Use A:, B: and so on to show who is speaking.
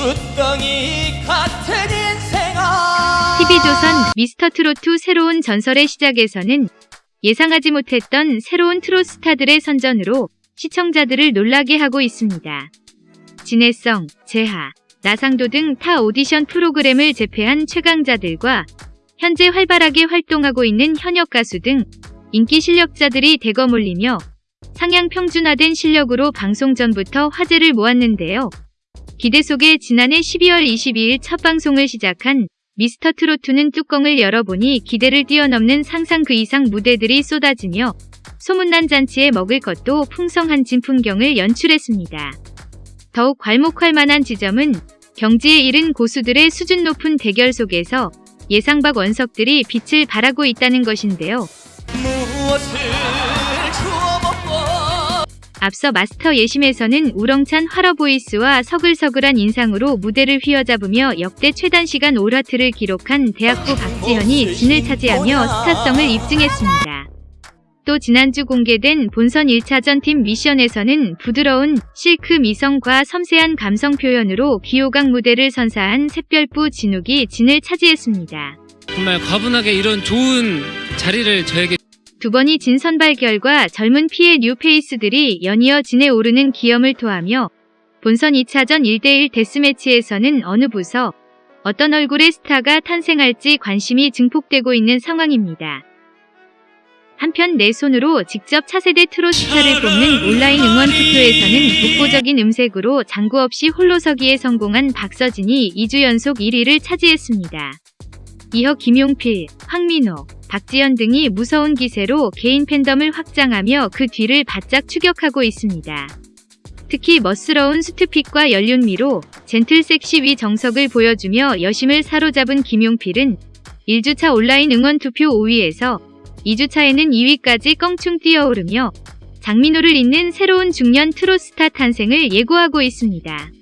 A: 숫덩이 같은 인생아
B: TV조선 미스터트로트 새로운 전설의 시작에서는 예상하지 못했던 새로운 트롯 스타들의 선전으로 시청자들을 놀라게 하고 있습니다. 진해성, 재하, 나상도 등 타 오디션 프로그램을 제패한 최강자들과 현재 활발하게 활동하고 있는 현역 가수 등 인기 실력자들이 대거 몰리며 상향 평준화된 실력으로 방송 전부터 화제를 모았는데요. 기대 속에 지난해 12월 22일 첫 방송을 시작한 미스터 트로트는 뚜껑을 열어보니 기대를 뛰어넘는 상상 그 이상 무대들이 쏟아지며 소문난 잔치에 먹을 것도 풍성한 진풍경을 연출했습니다. 더욱 괄목할 만한 지점은 경지에 이른 고수들의 수준 높은 대결 속에서 예상 밖 원석들이 빛을 발하고 있다는 것인데요.
A: 무엇을
B: 앞서 마스터 예심에서는 우렁찬 화러 보이스와 서글서글한 인상으로 무대를 휘어잡으며 역대 최단 시간 올하트를 기록한 대학부 박지현이 진을 차지하며 스타성을 입증했습니다. 또 지난주 공개된 본선 1차전 팀 미션에서는 부드러운 실크 미성과 섬세한 감성 표현으로 귀호강 무대를 선사한 샛별부 진욱이 진을 차지했습니다.
C: 정말 과분하게 이런 좋은 자리를 저에게
B: 두 번이 진 선발 결과 젊은 피해 뉴페이스들이 연이어 진에 오르는 기염을 토하며 본선 2차전 1대1 데스매치에서는 어느 부서 어떤 얼굴의 스타가 탄생할지 관심이 증폭되고 있는 상황입니다. 한편 내 손으로 직접 차세대 트롯 스타를 뽑는 온라인 응원 투표에서는 독보적인 음색으로 장구 없이 홀로서기에 성공한 박서진이 2주 연속 1위를 차지했습니다. 이어 김용필, 황민호, 박지현 등이 무서운 기세로 개인 팬덤을 확장하며 그 뒤를 바짝 추격하고 있습니다. 특히 멋스러운 수트핏과 연륜미로 젠틀 섹시 위 정석을 보여주며 여심을 사로잡은 김용필은 1주차 온라인 응원 투표 5위에서 2주차에는 2위까지 껑충 뛰어오르며 장민호를 잇는 새로운 중년 트롯 스타 탄생을 예고하고 있습니다.